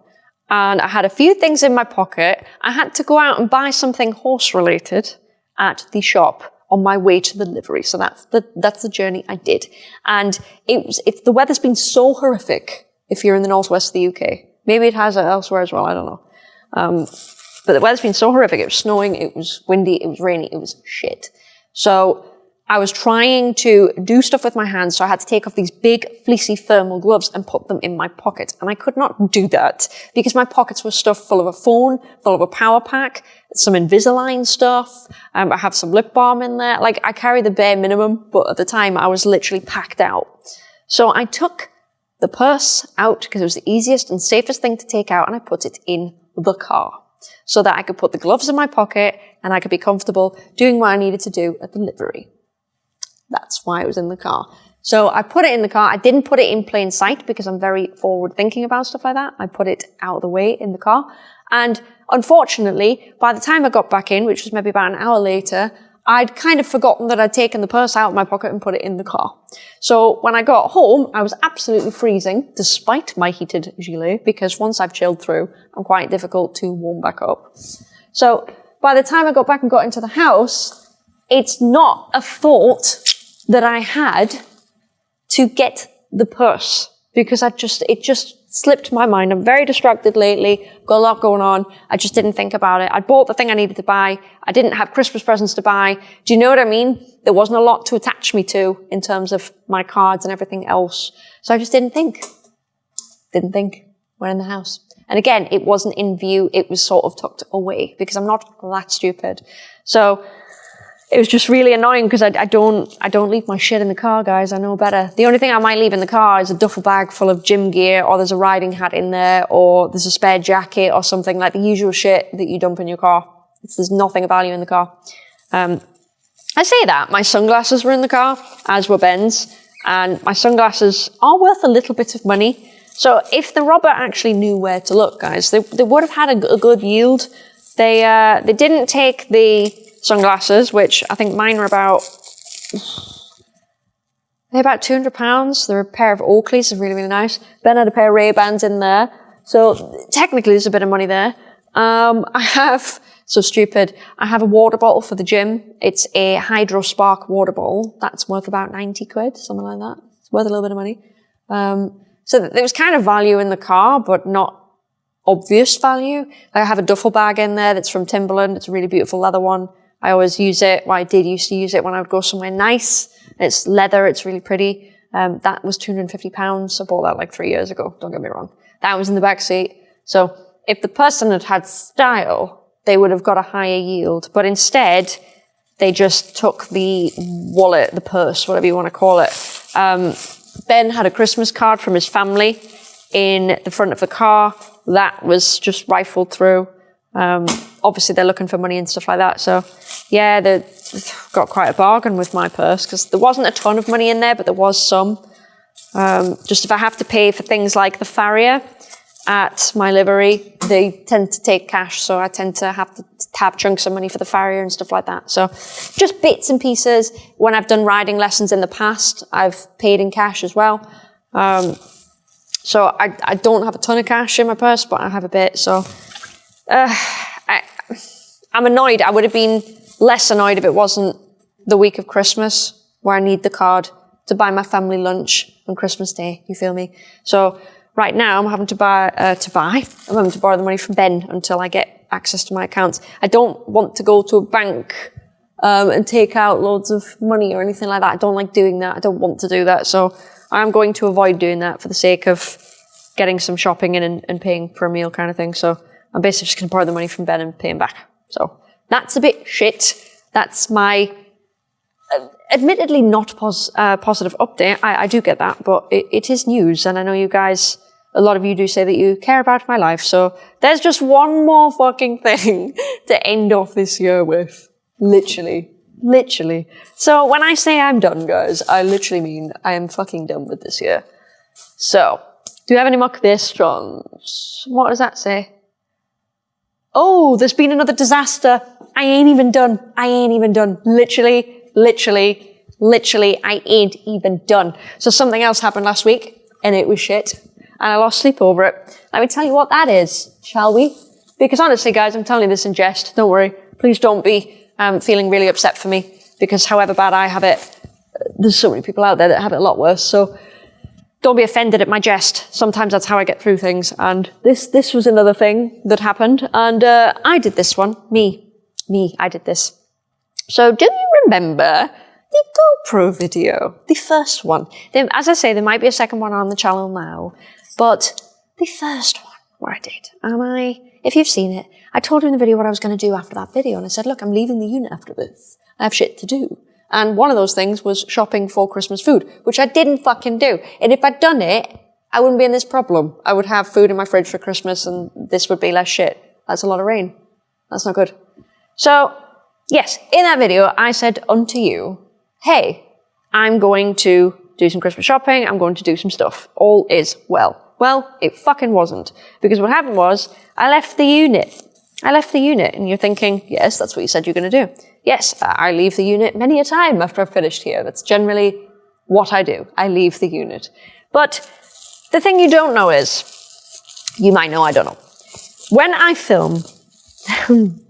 and I had a few things in my pocket. I had to go out and buy something horse related at the shop on my way to the livery. So that's the, that's the journey I did. And it was, it's, the weather's been so horrific if you're in the northwest of the UK. Maybe it has elsewhere as well. I don't know. Um, but the weather's been so horrific. It was snowing. It was windy. It was rainy. It was shit. So I was trying to do stuff with my hands, so I had to take off these big fleecy thermal gloves and put them in my pocket. And I could not do that because my pockets were stuffed full of a phone, full of a power pack, some Invisalign stuff. Um, I have some lip balm in there. Like I carry the bare minimum, but at the time I was literally packed out. So I took the purse out because it was the easiest and safest thing to take out and I put it in the car so that I could put the gloves in my pocket and I could be comfortable doing what I needed to do at the livery. That's why it was in the car. So I put it in the car. I didn't put it in plain sight because I'm very forward thinking about stuff like that. I put it out of the way in the car. And unfortunately, by the time I got back in, which was maybe about an hour later, I'd kind of forgotten that I'd taken the purse out of my pocket and put it in the car. So when I got home, I was absolutely freezing, despite my heated gilet, because once I've chilled through, I'm quite difficult to warm back up. So by the time I got back and got into the house, it's not a thought that I had to get the purse because I just, it just slipped my mind. I'm very distracted lately, got a lot going on. I just didn't think about it. I bought the thing I needed to buy. I didn't have Christmas presents to buy. Do you know what I mean? There wasn't a lot to attach me to in terms of my cards and everything else. So I just didn't think. Didn't think. We're in the house. And again, it wasn't in view. It was sort of tucked away because I'm not that stupid. So it was just really annoying because I, I, don't I don't leave my shit in the car, guys. I know better. The only thing I might leave in the car is a duffel bag full of gym gear, or there's a riding hat in there, or there's a spare jacket or something like the usual shit that you dump in your car. It's, there's nothing of value in the car. Um, I say that my sunglasses were in the car, as were Ben's, and my sunglasses are worth a little bit of money. So if the robber actually knew where to look, guys, they, they would have had a, a good yield. They uh, they didn't take the sunglasses, which I think mine are about, they're about 200 pounds. They're a pair of Oakleys, they're really, really nice. Ben had a pair of Ray-Bans in there. So technically there's a bit of money there. Um, I have, so stupid, I have a water bottle for the gym. It's a HidrateSpark water bottle. That's worth about 90 quid, something like that. It's worth a little bit of money. Um, so there was kind of value in the car, but not obvious value. I have a duffel bag in there that's from Timberland. It's a really beautiful leather one. I always use it. Well, I did used to use it when I would go somewhere nice. It's leather. It's really pretty. Um, that was 250 pounds. I bought that like three years ago. Don't get me wrong. That was in the back seat. So if the person had had style, they would have got a higher yield. But instead, they just took the wallet, the purse, whatever you want to call it. Um, ben had a Christmas card from his family in the front of the car. That was just rifled through. Um, obviously, they're looking for money and stuff like that. So, yeah, they got quite a bargain with my purse because there wasn't a ton of money in there, but there was some. Um, just if I have to pay for things like the farrier at my livery, they tend to take cash, so I tend to have to have chunks of money for the farrier and stuff like that. So just bits and pieces. When I've done riding lessons in the past, I've paid in cash as well. Um, so I, I don't have a ton of cash in my purse, but I have a bit. So uh, I, I'm annoyed. I would have been less annoyed if it wasn't the week of Christmas where I need the card to buy my family lunch on Christmas Day. You feel me? So right now I'm having to buy, uh, to buy, I'm having to borrow the money from Ben until I get access to my accounts. I don't want to go to a bank um, and take out loads of money or anything like that. I don't like doing that. I don't want to do that. So I'm going to avoid doing that for the sake of getting some shopping in and, and paying for a meal kind of thing. So I'm basically just going to borrow the money from Ben and pay him back. So that's a bit shit. That's my uh, admittedly not pos uh, positive update. I, I, do get that, but it, it is news. And I know you guys, a lot of you do say that you care about my life. So there's just one more fucking thing [LAUGHS] to end off this year with. Literally. Literally. So when I say I'm done, guys, I literally mean I am fucking done with this year. So, do you have any more questions? What does that say? Oh, there's been another disaster. I ain't even done. I ain't even done. Literally, literally, literally, I ain't even done. So something else happened last week and it was shit. And I lost sleep over it. Let me tell you what that is, shall we? Because honestly, guys, I'm telling you this in jest. Don't worry. Please don't be um, feeling really upset for me because however bad I have it, there's so many people out there that have it a lot worse. So don't be offended at my jest. Sometimes that's how I get through things. And this, this was another thing that happened. And, uh, I did this one. Me. Me. I did this. So do you remember the GoPro video? The first one. As I say, there might be a second one on the channel now, but the first one where I did. Am I, if you've seen it, I told you in the video what I was going to do after that video. And I said, look, I'm leaving the unit after this. I have shit to do. And one of those things was shopping for Christmas food, which I didn't fucking do. And if I'd done it, I wouldn't be in this problem. I would have food in my fridge for Christmas and this would be less shit. That's a lot of rain. That's not good. So, yes, in that video, I said unto you, hey, I'm going to do some Christmas shopping. I'm going to do some stuff. All is well. Well, it fucking wasn't. Because what happened was, I left the unit I left the unit. And you're thinking, yes, that's what you said you're going to do. Yes, I leave the unit many a time after I've finished here. That's generally what I do. I leave the unit. But the thing you don't know is, you might know, I don't know. When I film, [LAUGHS]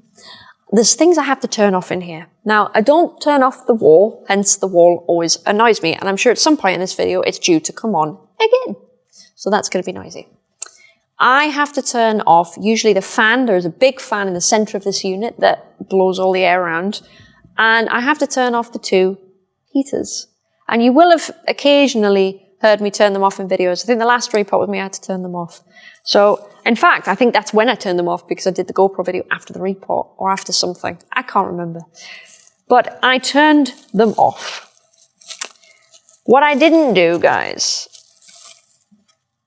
there's things I have to turn off in here. Now, I don't turn off the wall, hence the wall always annoys me, and I'm sure at some point in this video it's due to come on again. So that's going to be noisy. I have to turn off usually the fan. There's a big fan in the center of this unit that blows all the air around. And I have to turn off the two heaters. And you will have occasionally heard me turn them off in videos. I think the last repot with me, I had to turn them off. So, in fact, I think that's when I turned them off because I did the GoPro video after the repot or after something. I can't remember. But I turned them off. What I didn't do, guys,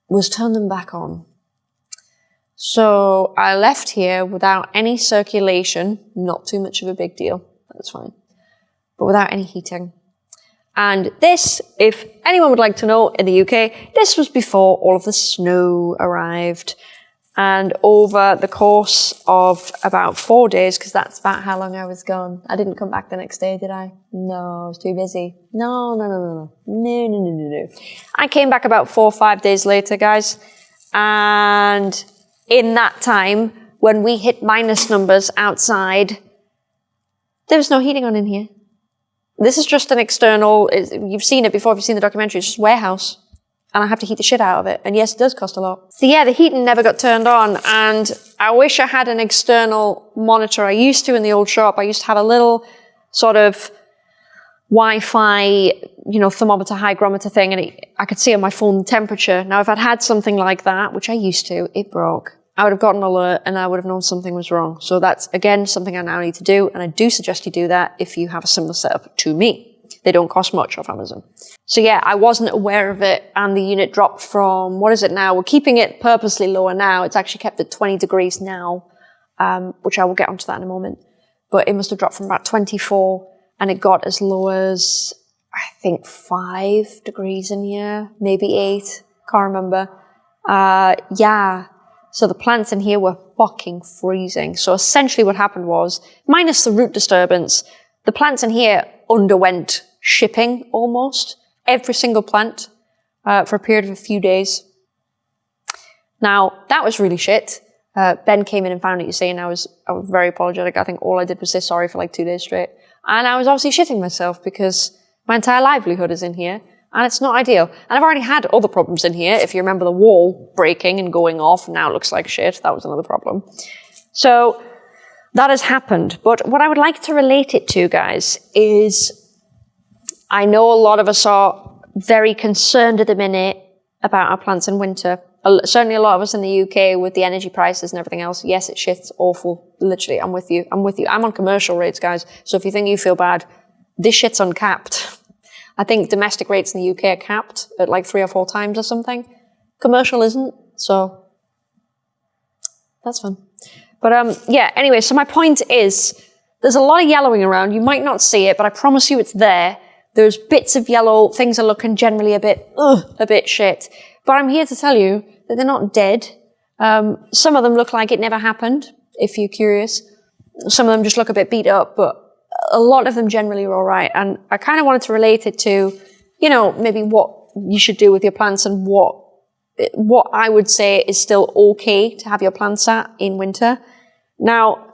was turn them back on. So I left here without any circulation, not too much of a big deal, that's fine, but without any heating. And this, if anyone would like to know in the UK, this was before all of the snow arrived. And over the course of about four days, because that's about how long I was gone. I didn't come back the next day, did I? No, I was too busy. No, no, no, no, no. No, no, no, no, no. I came back about four or five days later, guys. And in that time, when we hit minus numbers outside, there was no heating on in here. This is just an external, you've seen it before, if you've seen the documentary, it's just warehouse. And I have to heat the shit out of it. And yes, it does cost a lot. So yeah, the heating never got turned on. And I wish I had an external monitor. I used to in the old shop. I used to have a little sort of Wi-Fi, you know, thermometer, hygrometer thing, and it, I could see on my phone the temperature. Now, if I'd had something like that, which I used to, it broke. I would have gotten an alert and I would have known something was wrong. So that's, again, something I now need to do. And I do suggest you do that if you have a similar setup to me. They don't cost much off Amazon. So yeah, I wasn't aware of it and the unit dropped from, what is it now? We're keeping it purposely lower now. It's actually kept at 20 degrees now, um, which I will get onto that in a moment. But it must have dropped from about 24 and it got as low as, I think, five degrees in here, maybe eight. Can't remember. Uh, yeah, so the plants in here were fucking freezing. So essentially what happened was, minus the root disturbance, the plants in here underwent shipping almost. Every single plant uh, for a period of a few days. Now, that was really shit. Uh, ben came in and found it, you see, and I was, I was very apologetic. I think all I did was say sorry for like two days straight. And I was obviously shitting myself because my entire livelihood is in here and it's not ideal. And I've already had other problems in here. If you remember the wall breaking and going off, now it looks like shit. That was another problem. So that has happened. But what I would like to relate it to, guys, is I know a lot of us are very concerned at the minute about our plants in winter. Certainly a lot of us in the UK with the energy prices and everything else. Yes, it shit's awful. Literally, I'm with you. I'm with you. I'm on commercial rates, guys. So if you think you feel bad, this shit's uncapped. [LAUGHS] I think domestic rates in the UK are capped at like three or four times or something. Commercial isn't, so that's fun. But um, yeah, anyway, so my point is there's a lot of yellowing around. You might not see it, but I promise you it's there. There's bits of yellow. Things are looking generally a bit, ugh, a bit shit. But I'm here to tell you that they're not dead. Um, some of them look like it never happened, if you're curious. Some of them just look a bit beat up, but a lot of them generally are all right. And I kind of wanted to relate it to, you know, maybe what you should do with your plants and what what I would say is still okay to have your plants at in winter. Now,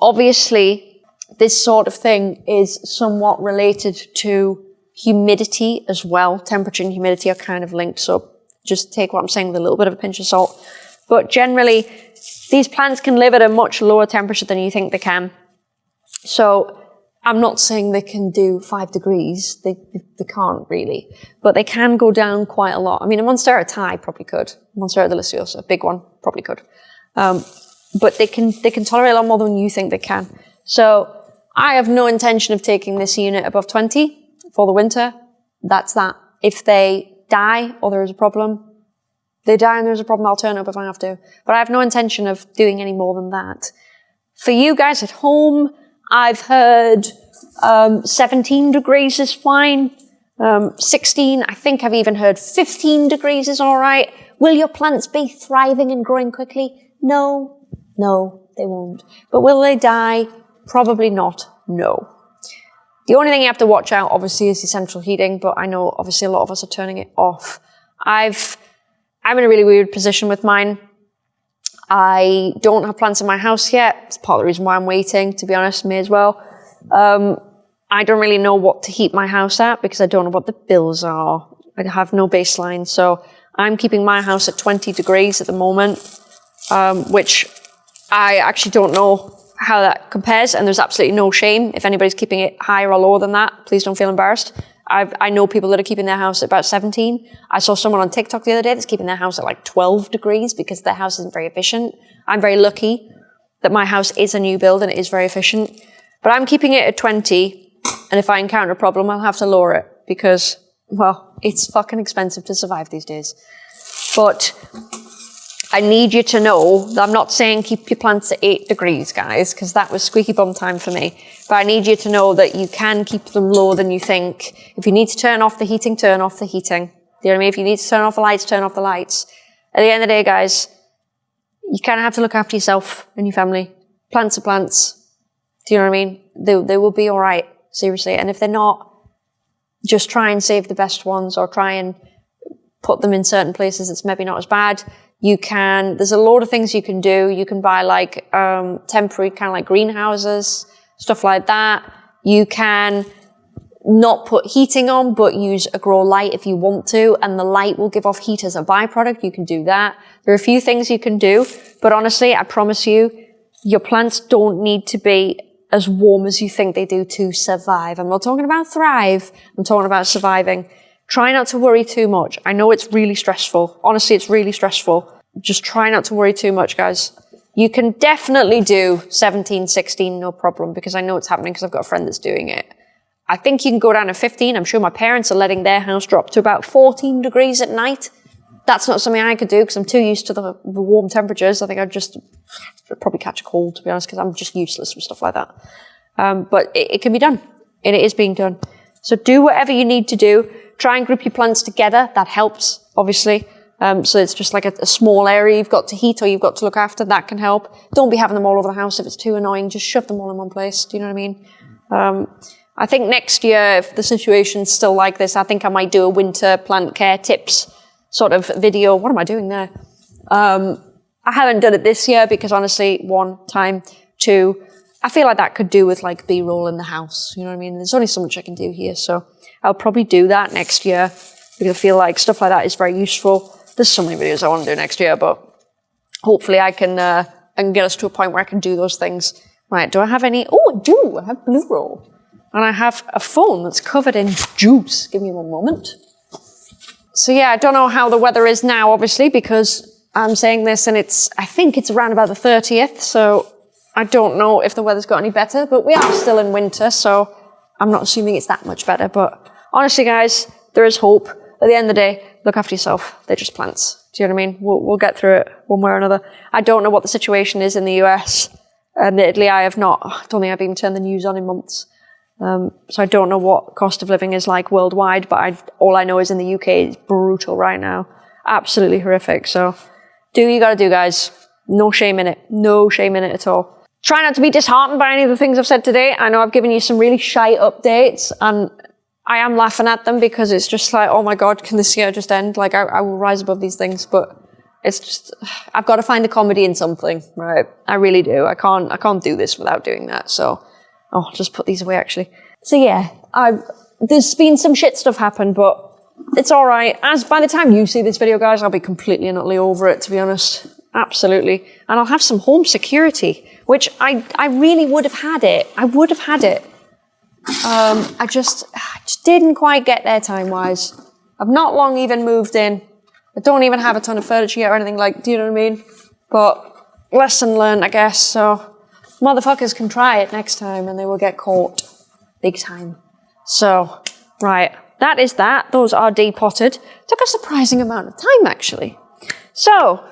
obviously, this sort of thing is somewhat related to humidity as well. Temperature and humidity are kind of linked, so just take what I'm saying with a little bit of a pinch of salt. But generally, these plants can live at a much lower temperature than you think they can. So I'm not saying they can do five degrees. They, they can't really, but they can go down quite a lot. I mean, a Monstera Thai probably could. Monstera deliciosa, a big one, probably could. Um, but they can, they can tolerate a lot more than you think they can. So I have no intention of taking this unit above 20 for the winter. That's that. If they die or there is a problem, they die and there's a problem, I'll turn up if I have to. But I have no intention of doing any more than that. For you guys at home, I've heard um, 17 degrees is fine. Um, 16, I think I've even heard 15 degrees is all right. Will your plants be thriving and growing quickly? No, no. They won't. But will they die? Probably not. No. The only thing you have to watch out, obviously, is the central heating, but I know obviously a lot of us are turning it off. I've, I'm in a really weird position with mine. I don't have plants in my house yet. It's part of the reason why I'm waiting, to be honest, me as well. Um, I don't really know what to heat my house at because I don't know what the bills are. I have no baseline. So I'm keeping my house at 20 degrees at the moment, um, which I actually don't know how that compares. And there's absolutely no shame. If anybody's keeping it higher or lower than that, please don't feel embarrassed. I've, i know people that are keeping their house at about 17. I saw someone on TikTok the other day that's keeping their house at like 12 degrees because their house isn't very efficient. I'm very lucky that my house is a new build and it is very efficient. But I'm keeping it at 20. And if I encounter a problem, I'll have to lower it because, well, it's fucking expensive to survive these days. But I need you to know that I'm not saying keep your plants at eight degrees, guys, because that was squeaky bum time for me. But I need you to know that you can keep them lower than you think. If you need to turn off the heating, turn off the heating. Do you know what I mean? If you need to turn off the lights, turn off the lights. At the end of the day, guys, you kind of have to look after yourself and your family. Plants are plants. Do you know what I mean? They, they will be all right, seriously. And if they're not, just try and save the best ones or try and put them in certain places that's maybe not as bad. You can, there's a lot of things you can do. You can buy like um, temporary kind of like greenhouses, stuff like that. You can not put heating on, but use a grow light if you want to, and the light will give off heat as a byproduct. You can do that. There are a few things you can do, but honestly, I promise you, your plants don't need to be as warm as you think they do to survive. I'm not talking about thrive. I'm talking about surviving. Try not to worry too much. I know it's really stressful. Honestly, it's really stressful. Just try not to worry too much, guys. You can definitely do 17, 16, no problem, because I know it's happening because I've got a friend that's doing it. I think you can go down to 15. I'm sure my parents are letting their house drop to about 14 degrees at night. That's not something I could do because I'm too used to the, the warm temperatures. I think I'd just probably catch a cold, to be honest, because I'm just useless with stuff like that. Um, but it, it can be done, and it is being done. So do whatever you need to do. Try and group your plants together. That helps, obviously. Um, so it's just like a, a, small area you've got to heat or you've got to look after. That can help. Don't be having them all over the house if it's too annoying. Just shove them all in one place. Do you know what I mean? Um, I think next year, if the situation's still like this, I think I might do a winter plant care tips sort of video. What am I doing there? Um, I haven't done it this year because honestly, one, time, two, I feel like that could do with like B-roll in the house. You know what I mean? There's only so much I can do here. So I'll probably do that next year because I feel like stuff like that is very useful. There's so many videos I want to do next year, but hopefully I can, uh, I can get us to a point where I can do those things. Right, do I have any? Oh, I do. I have blue roll. And I have a phone that's covered in juice. Give me one moment. So yeah, I don't know how the weather is now, obviously, because I'm saying this and it's, I think it's around about the 30th. So I don't know if the weather's got any better, but we are still in winter. So I'm not assuming it's that much better. But honestly, guys, there is hope. At the end of the day, look after yourself. They're just plants. Do you know what I mean? We'll, we'll get through it one way or another. I don't know what the situation is in the US. Admittedly, I have not, I don't think I've even turned the news on in months. Um, so I don't know what cost of living is like worldwide, but I, all I know is in the UK, it's brutal right now. Absolutely horrific. So do you gotta do, guys. No shame in it. No shame in it at all. Try not to be disheartened by any of the things I've said today. I know I've given you some really shy updates and I am laughing at them because it's just like, oh my God, can this year just end? Like I, I will rise above these things, but it's just, I've got to find a comedy in something, right? I really do. I can't, I can't do this without doing that. So, oh, I'll just put these away actually. So yeah, I've, there's been some shit stuff happen, but it's all right. As by the time you see this video, guys, I'll be completely and utterly over it, to be honest. Absolutely. And I'll have some home security, which I, I really would have had it. I would have had it. Um, I just, I just didn't quite get there time-wise. I've not long even moved in. I don't even have a ton of furniture yet or anything like, do you know what I mean? But lesson learned, I guess. So motherfuckers can try it next time and they will get caught big time. So, right, that is that. Those are depotted. Took a surprising amount of time, actually. So,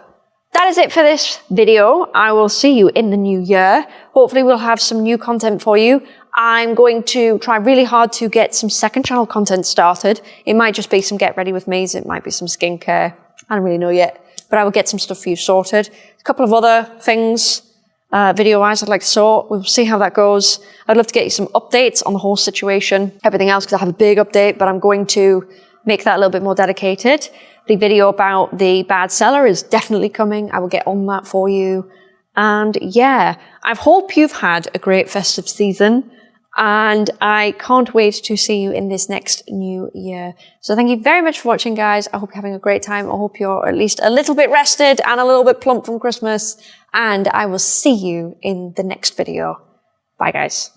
that is it for this video. I will see you in the new year. Hopefully we'll have some new content for you. I'm going to try really hard to get some second channel content started. It might just be some get ready with me's. It might be some skincare. I don't really know yet, but I will get some stuff for you sorted. A couple of other things uh, video wise, I'd like to sort. We'll see how that goes. I'd love to get you some updates on the whole situation, everything else, because I have a big update, but I'm going to make that a little bit more dedicated. The video about the bad seller is definitely coming. I will get on that for you. And yeah, I hope you've had a great festive season and I can't wait to see you in this next new year. So thank you very much for watching, guys. I hope you're having a great time. I hope you're at least a little bit rested and a little bit plump from Christmas. And I will see you in the next video. Bye, guys.